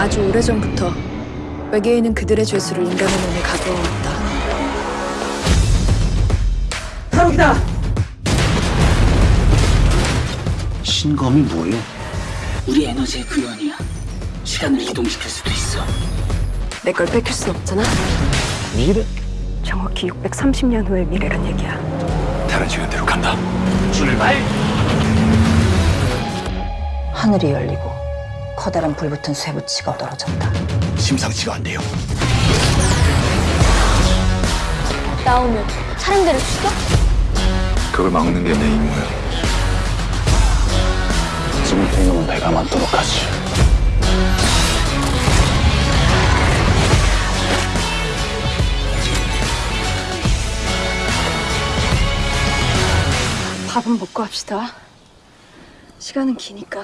아주 오래전부터 외계인은 그들의 죄수를 인간의 몸에 가두어 왔다. 탈옥이다! 신검이 뭐예요? 우리 에너지의 구현이야. 시간을 이동시킬 수도 있어. 내 걸 뺏길 순 없잖아. 미래? 정확히 630년 후의 미래란 얘기야. 다른 시간대로 간다. 출발! 하늘이 열리고 커다란 불붙은 쇠붙이가 떨어졌다. 심상치가 않네요. 나오면 사람들을 죽여? 그걸 막는 게 내 임무야. 지금부터 이놈은 내가 맞도록 하지. 밥은 먹고 합시다. 시간은 기니까.